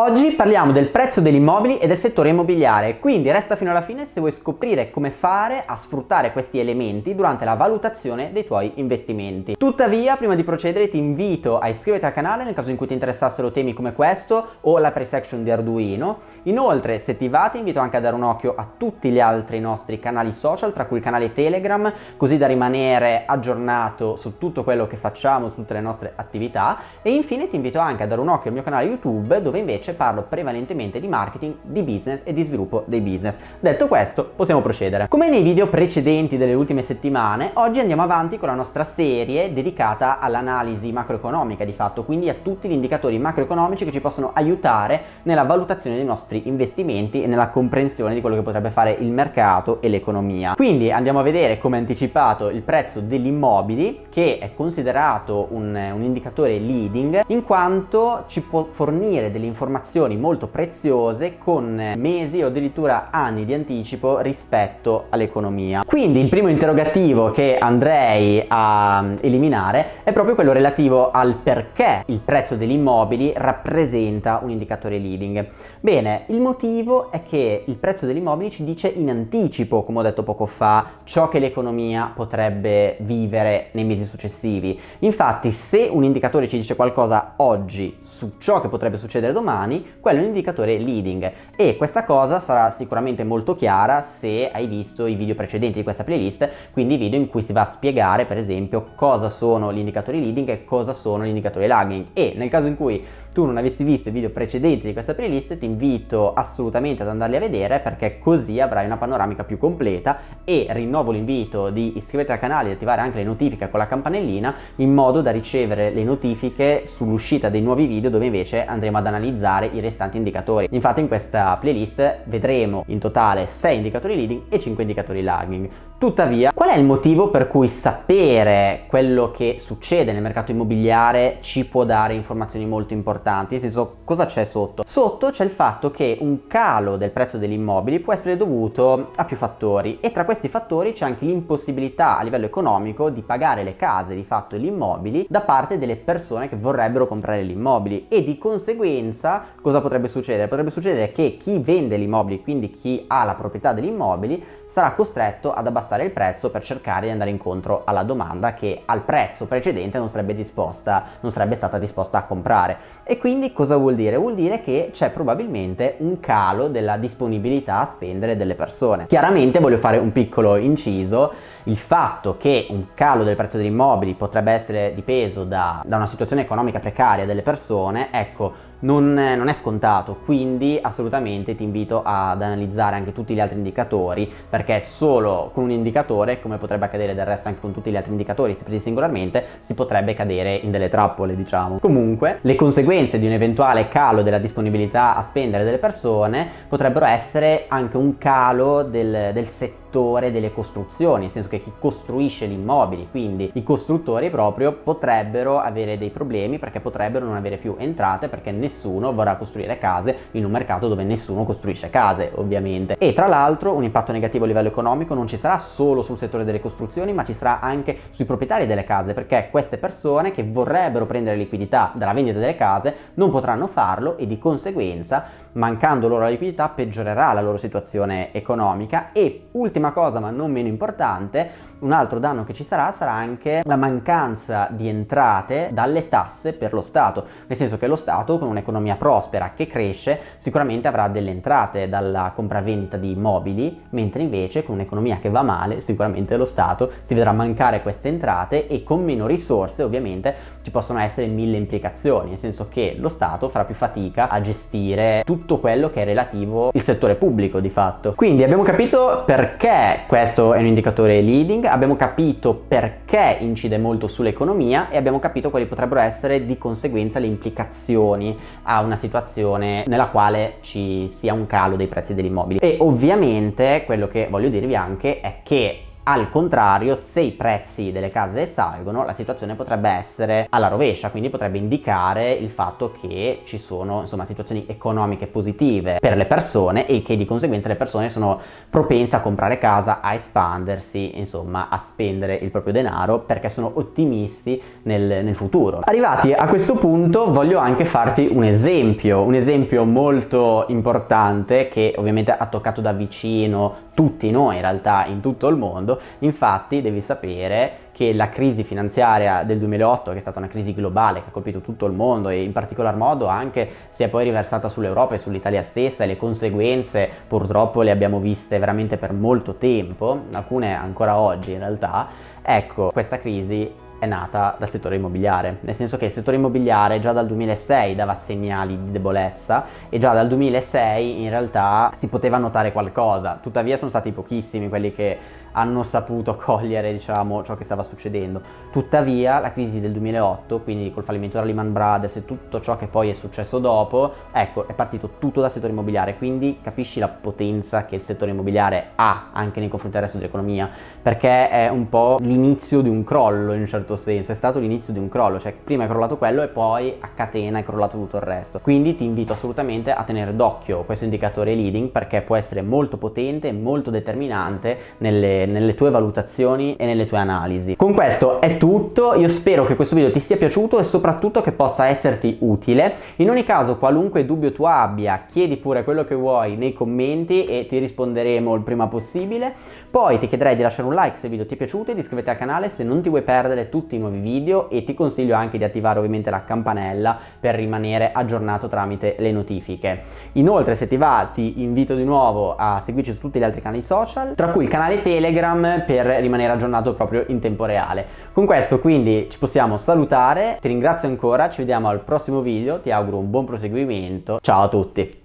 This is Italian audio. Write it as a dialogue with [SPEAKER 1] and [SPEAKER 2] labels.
[SPEAKER 1] Oggi parliamo del prezzo degli immobili e del settore immobiliare, quindi resta fino alla fine se vuoi scoprire come fare a sfruttare questi elementi durante la valutazione dei tuoi investimenti. Tuttavia, prima di procedere ti invito a iscriverti al canale nel caso in cui ti interessassero temi come questo o la price action di Arduino. Inoltre, se ti va, ti invito anche a dare un occhio a tutti gli altri nostri canali social, tra cui il canale Telegram, così da rimanere aggiornato su tutto quello che facciamo, su tutte le nostre attività. E infine ti invito anche a dare un occhio al mio canale YouTube, dove invece invece parlo prevalentemente di marketing, di business e di sviluppo dei business. Detto questo, possiamo procedere. Come nei video precedenti delle ultime settimane, oggi andiamo avanti con la nostra serie dedicata all'analisi macroeconomica di fatto, quindi a tutti gli indicatori macroeconomici che ci possono aiutare nella valutazione dei nostri investimenti e nella comprensione di quello che potrebbe fare il mercato e l'economia. Quindi andiamo a vedere come anticipato il prezzo degli immobili che è considerato un, un indicatore leading in quanto ci può fornire delle informazioni informazioni molto preziose con mesi o addirittura anni di anticipo rispetto all'economia. Quindi il primo interrogativo che andrei a eliminare è proprio quello relativo al perché il prezzo degli immobili rappresenta un indicatore leading. Bene, il motivo è che il prezzo degli immobili ci dice in anticipo, come ho detto poco fa, ciò che l'economia potrebbe vivere nei mesi successivi. Infatti se un indicatore ci dice qualcosa oggi su ciò che potrebbe succedere domani, domani, quello è un indicatore leading. E questa cosa sarà sicuramente molto chiara se hai visto i video precedenti di questa playlist, quindi video in cui si va a spiegare per esempio cosa sono gli indicatori leading e cosa sono gli indicatori lagging. E nel caso in cui tu non avessi visto i video precedenti di questa playlist ti invito assolutamente ad andarli a vedere perché così avrai una panoramica più completa e rinnovo l'invito di iscriverti al canale e attivare anche le notifiche con la campanellina in modo da ricevere le notifiche sull'uscita dei nuovi video dove invece andremo ad analizzare i restanti indicatori. Infatti in questa playlist vedremo in totale 6 indicatori leading e 5 indicatori lagging. Tuttavia, qual è il motivo per cui sapere quello che succede nel mercato immobiliare ci può dare informazioni molto importanti? Nel senso, cosa c'è sotto? Sotto c'è il fatto che un calo del prezzo degli immobili può essere dovuto a più fattori e tra questi fattori c'è anche l'impossibilità a livello economico di pagare le case, di fatto gli immobili, da parte delle persone che vorrebbero comprare gli immobili e di conseguenza cosa potrebbe succedere? Potrebbe succedere che chi vende gli immobili, quindi chi ha la proprietà degli immobili, sarà costretto ad abbassare il prezzo per cercare di andare incontro alla domanda che al prezzo precedente non sarebbe disposta, non sarebbe stata disposta a comprare. E quindi cosa vuol dire? Vuol dire che c'è probabilmente un calo della disponibilità a spendere delle persone. Chiaramente voglio fare un piccolo inciso, il fatto che un calo del prezzo degli immobili potrebbe essere dipeso da, da una situazione economica precaria delle persone, ecco, non, non, è scontato, quindi assolutamente ti invito ad analizzare anche tutti gli altri indicatori perché solo con un indicatore, come potrebbe accadere del resto anche con tutti gli altri indicatori se presi singolarmente, si potrebbe cadere in delle trappole diciamo. Comunque le conseguenze di un eventuale calo della disponibilità a spendere delle persone potrebbero essere anche un calo del, del settore settore delle costruzioni, nel senso che chi costruisce gli immobili, quindi i costruttori proprio, potrebbero avere dei problemi perché potrebbero non avere più entrate perché nessuno vorrà costruire case in un mercato dove nessuno costruisce case, ovviamente. E tra l'altro un impatto negativo a livello economico non ci sarà solo sul settore delle costruzioni, ma ci sarà anche sui proprietari delle case, perché queste persone che vorrebbero prendere liquidità dalla vendita delle case non potranno farlo e di conseguenza mancando loro la liquidità peggiorerà la loro situazione economica e ultima cosa ma non meno importante un altro danno che ci sarà sarà anche la mancanza di entrate dalle tasse per lo Stato, nel senso che lo Stato con un'economia prospera che cresce sicuramente avrà delle entrate dalla compravendita di immobili, mentre invece con un'economia che va male sicuramente lo Stato si vedrà mancare queste entrate e con meno risorse ovviamente ci possono essere mille implicazioni, nel senso che lo Stato farà più fatica a gestire tutto quello che è relativo al settore pubblico di fatto. Quindi abbiamo capito perché questo è un indicatore leading, abbiamo capito perché incide molto sull'economia e abbiamo capito quali potrebbero essere di conseguenza le implicazioni a una situazione nella quale ci sia un calo dei prezzi degli immobili. E ovviamente quello che voglio dirvi anche è che Al contrario, se i prezzi delle case salgono, la situazione potrebbe essere alla rovescia, quindi potrebbe indicare il fatto che ci sono insomma situazioni economiche positive per le persone e che di conseguenza le persone sono propense a comprare casa, a espandersi, insomma a spendere il proprio denaro perché sono ottimisti nel, nel futuro. Arrivati a questo punto voglio anche farti un esempio, un esempio molto importante che ovviamente ha toccato da vicino tutti noi in realtà in tutto il mondo, infatti devi sapere che la crisi finanziaria del 2008, che è stata una crisi globale che ha colpito tutto il mondo e in particolar modo anche si è poi riversata sull'Europa e sull'Italia stessa e le conseguenze purtroppo le abbiamo viste veramente per molto tempo, alcune ancora oggi in realtà, ecco questa crisi è nata dal settore immobiliare, nel senso che il settore immobiliare già dal 2006 dava segnali di debolezza e già dal 2006 in realtà si poteva notare qualcosa, tuttavia sono stati pochissimi quelli che hanno saputo cogliere diciamo, ciò che stava succedendo. Tuttavia la crisi del 2008, quindi col fallimento della Lehman Brothers e tutto ciò che poi è successo dopo, ecco è partito tutto dal settore immobiliare, quindi capisci la potenza che il settore immobiliare ha anche nei confronti del resto dell'economia, perché è un po' l'inizio di un crollo in un certo senso, è stato l'inizio di un crollo, cioè prima è crollato quello e poi a catena è crollato tutto il resto. Quindi ti invito assolutamente a tenere d'occhio questo indicatore leading perché può essere molto potente e molto determinante nelle nelle tue valutazioni e nelle tue analisi. Con questo è tutto, io spero che questo video ti sia piaciuto e soprattutto che possa esserti utile. In ogni caso qualunque dubbio tu abbia chiedi pure quello che vuoi nei commenti e ti risponderemo il prima possibile. Poi ti chiederei di lasciare un like se il video ti è piaciuto e di iscriverti al canale se non ti vuoi perdere tutti i nuovi video e ti consiglio anche di attivare ovviamente la campanella per rimanere aggiornato tramite le notifiche. Inoltre se ti va ti invito di nuovo a seguirci su tutti gli altri canali social, tra cui il canale Telegram per rimanere aggiornato proprio in tempo reale. Con questo quindi ci possiamo salutare, ti ringrazio ancora, ci vediamo al prossimo video, ti auguro un buon proseguimento, ciao a tutti!